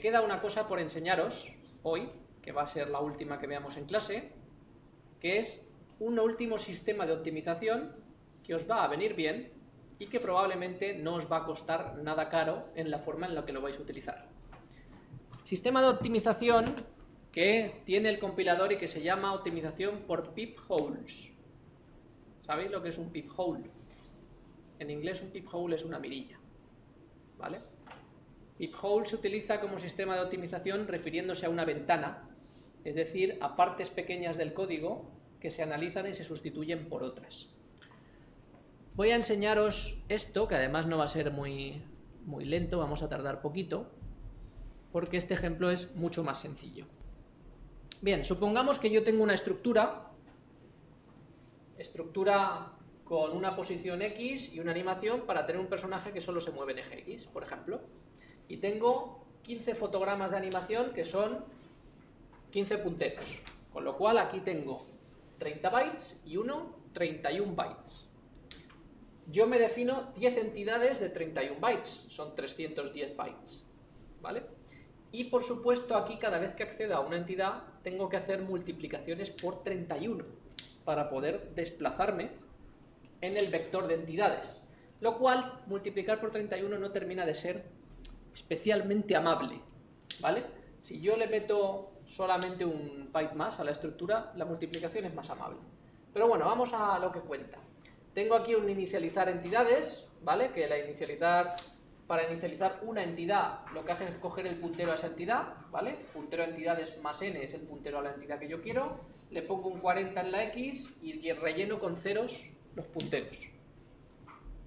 queda una cosa por enseñaros hoy, que va a ser la última que veamos en clase, que es un último sistema de optimización que os va a venir bien y que probablemente no os va a costar nada caro en la forma en la que lo vais a utilizar. Sistema de optimización que tiene el compilador y que se llama optimización por holes. ¿Sabéis lo que es un hole? En inglés un hole es una mirilla. ¿Vale? Hole se utiliza como sistema de optimización refiriéndose a una ventana, es decir, a partes pequeñas del código que se analizan y se sustituyen por otras. Voy a enseñaros esto, que además no va a ser muy, muy lento, vamos a tardar poquito, porque este ejemplo es mucho más sencillo. Bien, supongamos que yo tengo una estructura, estructura con una posición X y una animación para tener un personaje que solo se mueve en eje X, por ejemplo. Y tengo 15 fotogramas de animación que son 15 punteros. Con lo cual aquí tengo 30 bytes y uno 31 bytes. Yo me defino 10 entidades de 31 bytes, son 310 bytes. ¿Vale? Y por supuesto aquí cada vez que accedo a una entidad tengo que hacer multiplicaciones por 31 para poder desplazarme en el vector de entidades. Lo cual, multiplicar por 31 no termina de ser especialmente amable. ¿Vale? Si yo le meto solamente un byte más a la estructura, la multiplicación es más amable. Pero bueno, vamos a lo que cuenta. Tengo aquí un inicializar entidades, ¿vale? Que la inicializar para inicializar una entidad, lo que hace es coger el puntero a esa entidad, ¿vale? Puntero a entidades más n es el puntero a la entidad que yo quiero, le pongo un 40 en la x y relleno con ceros los punteros,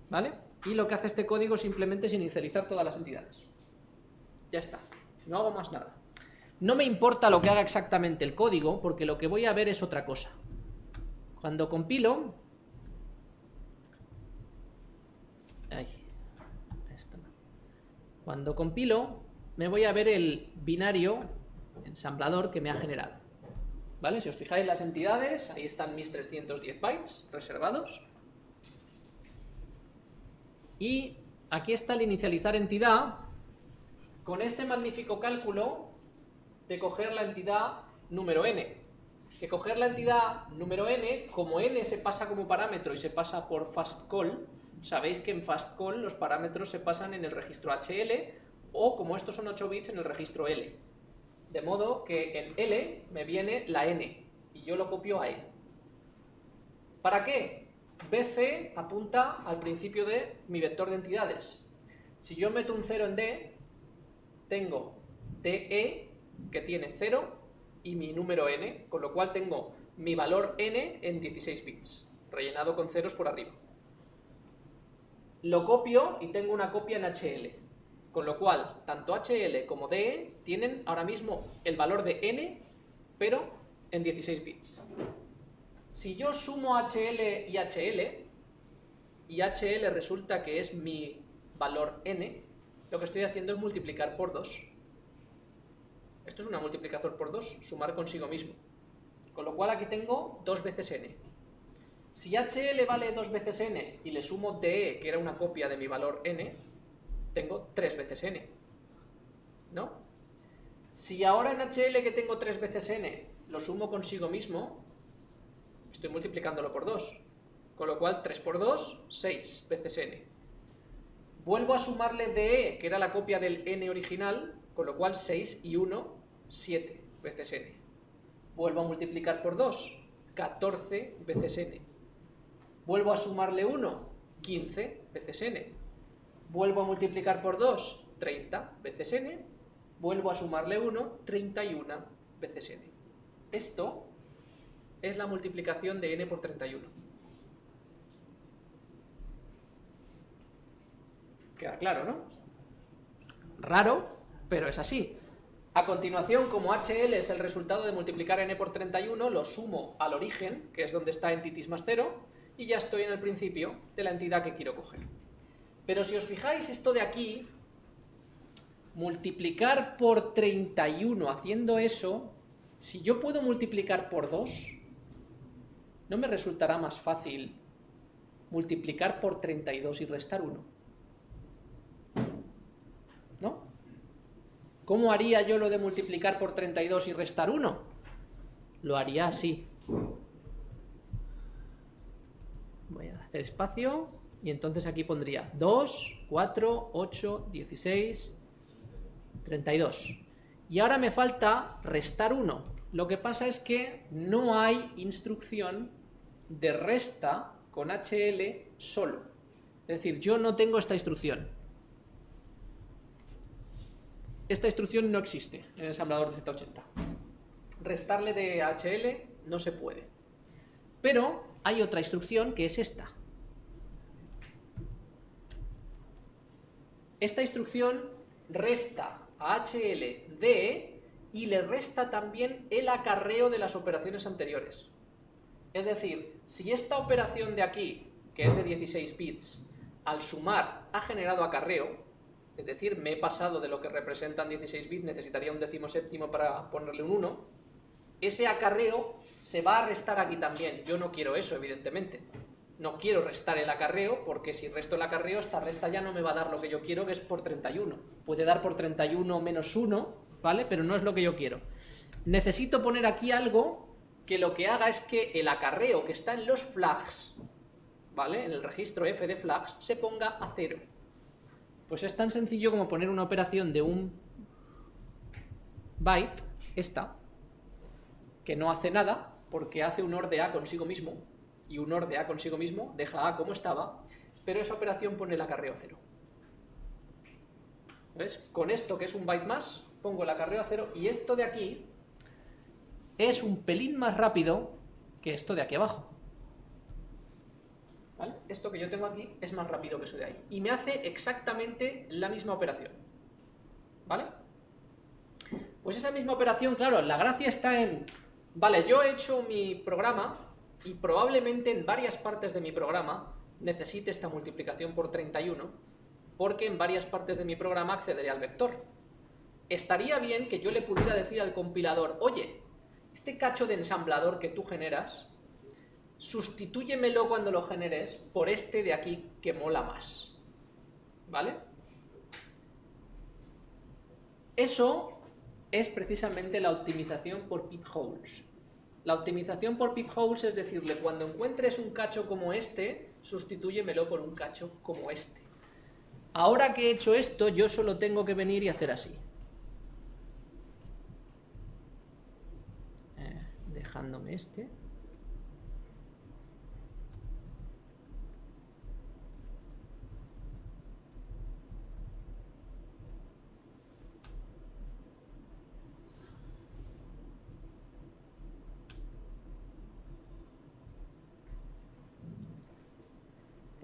¿vale? Y lo que hace este código simplemente es inicializar todas las entidades. Ya está, no hago más nada. No me importa lo que haga exactamente el código, porque lo que voy a ver es otra cosa. Cuando compilo... Ahí. Cuando compilo, me voy a ver el binario ensamblador que me ha generado. ¿Vale? Si os fijáis las entidades, ahí están mis 310 bytes reservados. Y aquí está el inicializar entidad con este magnífico cálculo de coger la entidad número n. Que coger la entidad número n, como n se pasa como parámetro y se pasa por fast call, sabéis que en fastcall los parámetros se pasan en el registro HL o, como estos son 8 bits, en el registro L. De modo que en L me viene la N y yo lo copio a E. ¿Para qué? BC apunta al principio de mi vector de entidades. Si yo meto un 0 en D, tengo DE que tiene 0 y mi número n, con lo cual tengo mi valor n en 16 bits, rellenado con ceros por arriba lo copio y tengo una copia en HL. Con lo cual, tanto HL como DE tienen ahora mismo el valor de n, pero en 16 bits. Si yo sumo HL y HL, y HL resulta que es mi valor n, lo que estoy haciendo es multiplicar por 2. Esto es una multiplicador por 2, sumar consigo mismo. Con lo cual aquí tengo 2 veces n. Si HL vale dos veces n y le sumo DE, que era una copia de mi valor n, tengo tres veces n. ¿No? Si ahora en HL que tengo tres veces n lo sumo consigo mismo, estoy multiplicándolo por 2. Con lo cual 3 por 2, 6 veces n. Vuelvo a sumarle DE, que era la copia del n original, con lo cual 6 y 1, 7 veces n. Vuelvo a multiplicar por 2, 14 veces n. Vuelvo a sumarle 1, 15 veces n. Vuelvo a multiplicar por 2, 30 veces n. Vuelvo a sumarle 1, 31 veces n. Esto es la multiplicación de n por 31. Queda claro, ¿no? Raro, pero es así. A continuación, como HL es el resultado de multiplicar n por 31, lo sumo al origen, que es donde está entities más 0, y ya estoy en el principio de la entidad que quiero coger. Pero si os fijáis esto de aquí, multiplicar por 31 haciendo eso, si yo puedo multiplicar por 2, ¿no me resultará más fácil multiplicar por 32 y restar 1? ¿No? ¿Cómo haría yo lo de multiplicar por 32 y restar 1? Lo haría así. Voy a hacer espacio y entonces aquí pondría 2, 4, 8, 16, 32. Y ahora me falta restar 1. Lo que pasa es que no hay instrucción de resta con HL solo. Es decir, yo no tengo esta instrucción. Esta instrucción no existe en el ensamblador de Z80. Restarle de HL no se puede. Pero hay otra instrucción que es esta. Esta instrucción resta a HL de y le resta también el acarreo de las operaciones anteriores. Es decir, si esta operación de aquí, que es de 16 bits, al sumar ha generado acarreo, es decir, me he pasado de lo que representan 16 bits, necesitaría un décimo séptimo para ponerle un 1, ese acarreo se va a restar aquí también. Yo no quiero eso, evidentemente. No quiero restar el acarreo, porque si resto el acarreo, esta resta ya no me va a dar lo que yo quiero, que es por 31. Puede dar por 31 menos 1, ¿vale? Pero no es lo que yo quiero. Necesito poner aquí algo que lo que haga es que el acarreo que está en los flags, ¿vale? En el registro F de flags, se ponga a cero. Pues es tan sencillo como poner una operación de un byte, esta, que no hace nada, porque hace un OR de A consigo mismo, y un OR de A consigo mismo deja A como estaba, pero esa operación pone el acarreo a cero. ¿Ves? Con esto, que es un byte más, pongo el acarreo a cero, y esto de aquí es un pelín más rápido que esto de aquí abajo. ¿Vale? Esto que yo tengo aquí es más rápido que eso de ahí. Y me hace exactamente la misma operación. ¿Vale? Pues esa misma operación, claro, la gracia está en... Vale, yo he hecho mi programa y probablemente en varias partes de mi programa necesite esta multiplicación por 31 porque en varias partes de mi programa accederé al vector. Estaría bien que yo le pudiera decir al compilador, oye, este cacho de ensamblador que tú generas, sustitúyemelo cuando lo generes por este de aquí que mola más. ¿Vale? Eso es precisamente la optimización por holes. La optimización por holes es decirle, cuando encuentres un cacho como este, sustitúyemelo por un cacho como este. Ahora que he hecho esto, yo solo tengo que venir y hacer así. dejándome este.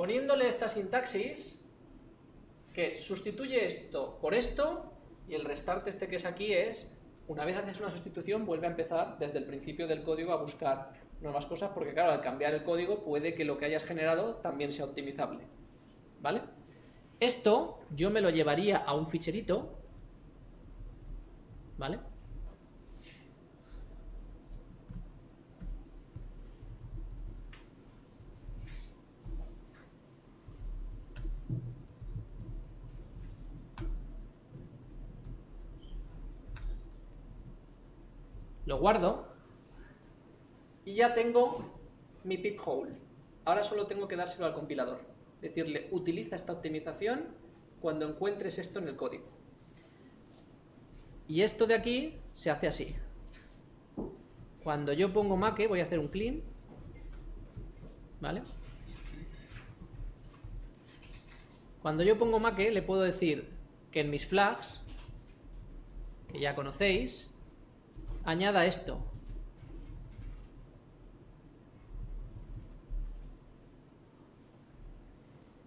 Poniéndole esta sintaxis, que sustituye esto por esto, y el restarte este que es aquí es una vez haces una sustitución, vuelve a empezar desde el principio del código a buscar nuevas cosas, porque claro, al cambiar el código puede que lo que hayas generado también sea optimizable. ¿Vale? Esto yo me lo llevaría a un ficherito, ¿vale? Lo guardo y ya tengo mi pip hole. Ahora solo tengo que dárselo al compilador. Decirle, utiliza esta optimización cuando encuentres esto en el código. Y esto de aquí se hace así. Cuando yo pongo make, voy a hacer un clean. ¿Vale? Cuando yo pongo make, le puedo decir que en mis flags, que ya conocéis, añada esto.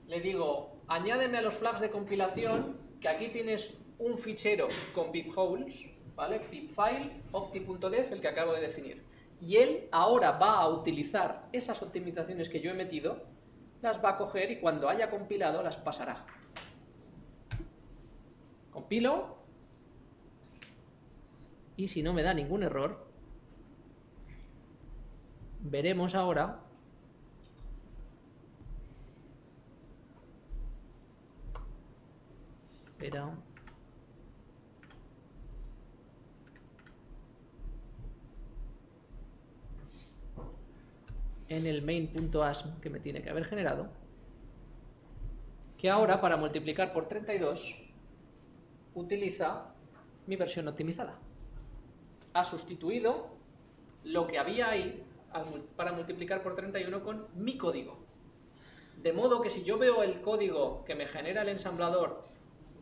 Le digo, añádeme a los flags de compilación, que aquí tienes un fichero con pipholes, ¿vale? pipfile, opti.def, el que acabo de definir. Y él ahora va a utilizar esas optimizaciones que yo he metido, las va a coger y cuando haya compilado las pasará. Compilo, y si no me da ningún error, veremos ahora Espera. en el main.asm que me tiene que haber generado, que ahora para multiplicar por 32 utiliza mi versión optimizada. Ha sustituido lo que había ahí para multiplicar por 31 con mi código. De modo que si yo veo el código que me genera el ensamblador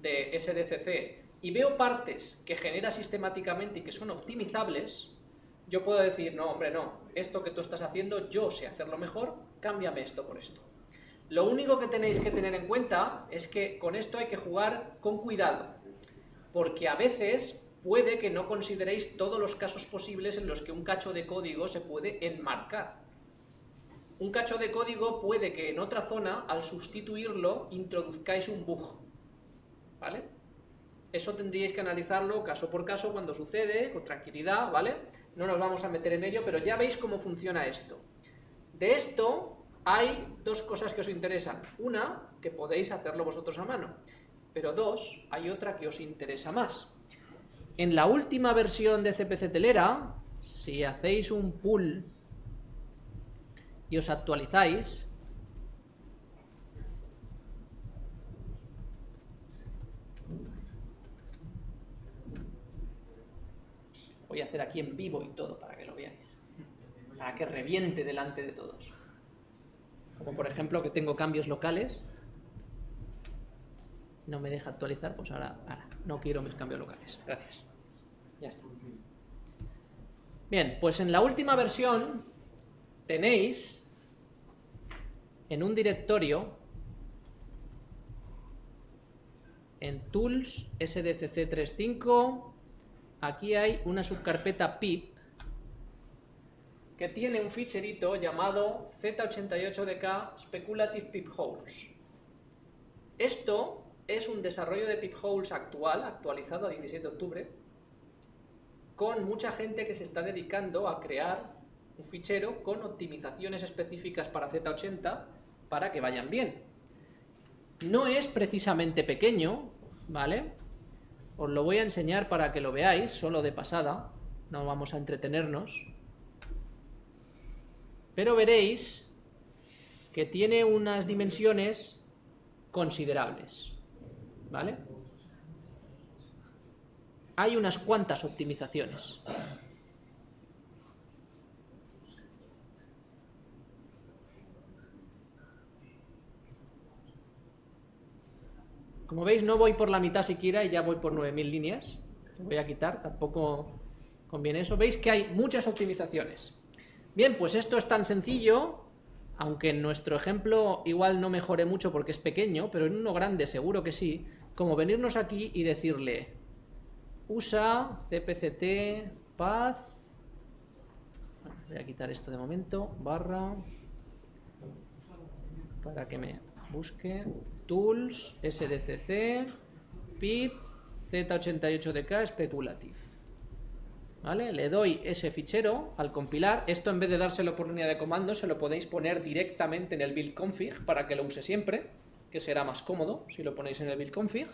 de SDCC y veo partes que genera sistemáticamente y que son optimizables, yo puedo decir, no, hombre, no, esto que tú estás haciendo, yo sé hacerlo mejor, cámbiame esto por esto. Lo único que tenéis que tener en cuenta es que con esto hay que jugar con cuidado, porque a veces puede que no consideréis todos los casos posibles en los que un cacho de código se puede enmarcar. Un cacho de código puede que en otra zona, al sustituirlo, introduzcáis un bug. ¿Vale? Eso tendríais que analizarlo caso por caso cuando sucede, con tranquilidad, ¿vale? No nos vamos a meter en ello, pero ya veis cómo funciona esto. De esto hay dos cosas que os interesan. Una, que podéis hacerlo vosotros a mano. Pero dos, hay otra que os interesa más. En la última versión de CPC Telera, si hacéis un pull y os actualizáis, voy a hacer aquí en vivo y todo para que lo veáis, para que reviente delante de todos. Como por ejemplo que tengo cambios locales, no me deja actualizar, pues ahora, ahora no quiero mis cambios locales. Gracias. Ya está. Bien, pues en la última versión tenéis en un directorio en tools sdcc35 aquí hay una subcarpeta pip que tiene un ficherito llamado z88dk speculative pip holes esto es un desarrollo de pip holes actual, actualizado a 17 de octubre con mucha gente que se está dedicando a crear un fichero con optimizaciones específicas para Z80 para que vayan bien. No es precisamente pequeño, ¿vale? Os lo voy a enseñar para que lo veáis, solo de pasada, no vamos a entretenernos. Pero veréis que tiene unas dimensiones considerables, ¿vale? Hay unas cuantas optimizaciones. Como veis no voy por la mitad siquiera y ya voy por 9000 líneas. Voy a quitar, tampoco conviene eso. Veis que hay muchas optimizaciones. Bien, pues esto es tan sencillo, aunque en nuestro ejemplo igual no mejore mucho porque es pequeño, pero en uno grande seguro que sí, como venirnos aquí y decirle usa cpct path voy a quitar esto de momento barra para que me busque tools sdcc pip z88dk speculative ¿Vale? Le doy ese fichero al compilar. Esto en vez de dárselo por línea de comando, se lo podéis poner directamente en el build config para que lo use siempre, que será más cómodo si lo ponéis en el build config.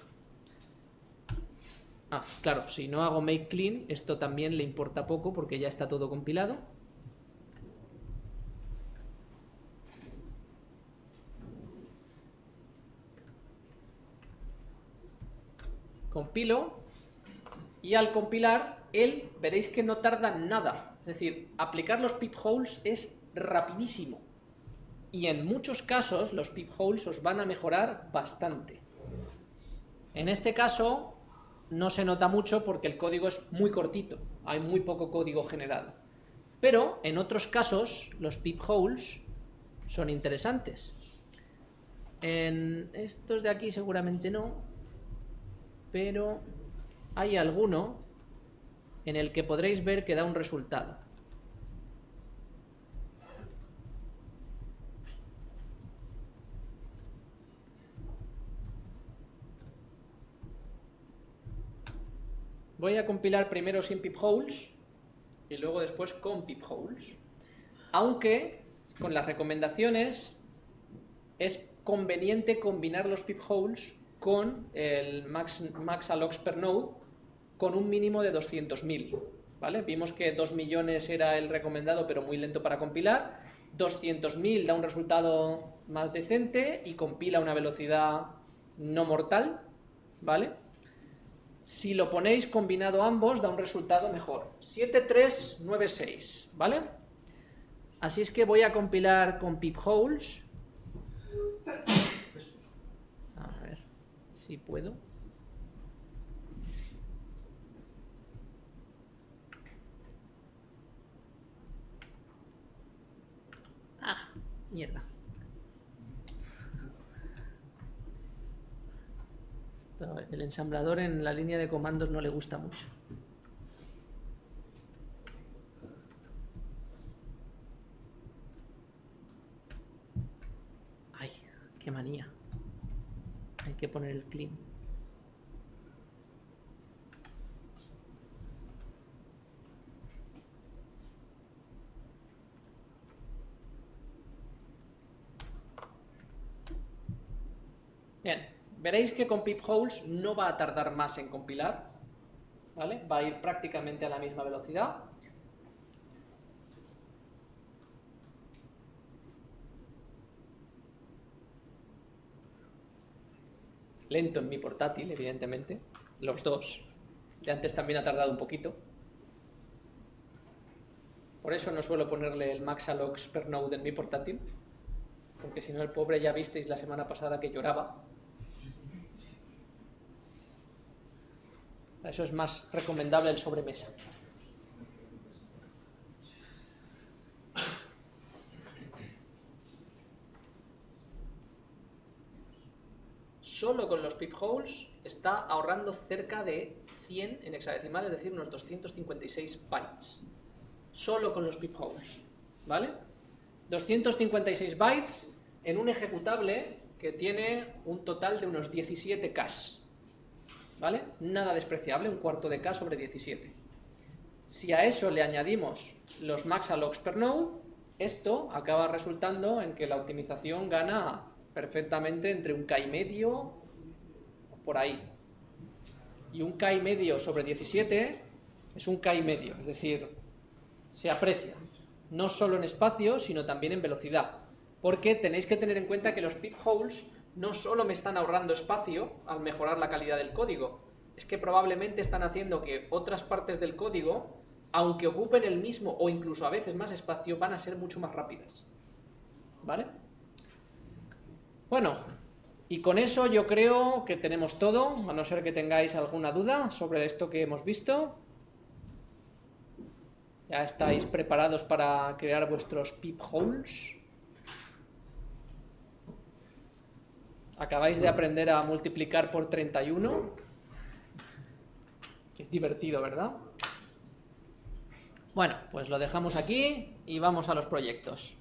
Ah, claro, si no hago make clean, esto también le importa poco porque ya está todo compilado. Compilo y al compilar, él veréis que no tarda nada. Es decir, aplicar los pip holes es rapidísimo. Y en muchos casos los pip holes os van a mejorar bastante. En este caso, no se nota mucho porque el código es muy cortito, hay muy poco código generado. Pero en otros casos los pip holes son interesantes. En estos de aquí seguramente no, pero hay alguno en el que podréis ver que da un resultado. Voy a compilar primero sin pip holes y luego después con pip holes. Aunque con las recomendaciones es conveniente combinar los pip holes con el max, max per node con un mínimo de 200.000. ¿vale? Vimos que 2 millones era el recomendado pero muy lento para compilar. 200.000 da un resultado más decente y compila a una velocidad no mortal, ¿vale? Si lo ponéis combinado ambos da un resultado mejor. 7396, ¿vale? Así es que voy a compilar con pipholes. A ver si puedo. Ah, mierda. El ensamblador en la línea de comandos no le gusta mucho. Ay, qué manía. Hay que poner el clean. Bien. Veréis que con pipholes no va a tardar más en compilar, ¿vale? Va a ir prácticamente a la misma velocidad. Lento en mi portátil, evidentemente, los dos. De antes también ha tardado un poquito. Por eso no suelo ponerle el maxalox per node en mi portátil, porque si no el pobre ya visteis la semana pasada que lloraba Eso es más recomendable el sobremesa. Solo con los pipholes está ahorrando cerca de 100 en hexadecimal, es decir, unos 256 bytes. Solo con los pipholes. ¿Vale? 256 bytes en un ejecutable que tiene un total de unos 17 caches. ¿Vale? Nada despreciable, un cuarto de K sobre 17. Si a eso le añadimos los maxalogs per node, esto acaba resultando en que la optimización gana perfectamente entre un K y medio, por ahí. Y un K y medio sobre 17 es un K y medio, es decir, se aprecia, no solo en espacio, sino también en velocidad. Porque tenéis que tener en cuenta que los holes no solo me están ahorrando espacio al mejorar la calidad del código, es que probablemente están haciendo que otras partes del código, aunque ocupen el mismo o incluso a veces más espacio, van a ser mucho más rápidas. ¿Vale? Bueno, y con eso yo creo que tenemos todo, a no ser que tengáis alguna duda sobre esto que hemos visto. ¿Ya estáis preparados para crear vuestros holes Acabáis de aprender a multiplicar por 31. Es divertido, ¿verdad? Bueno, pues lo dejamos aquí y vamos a los proyectos.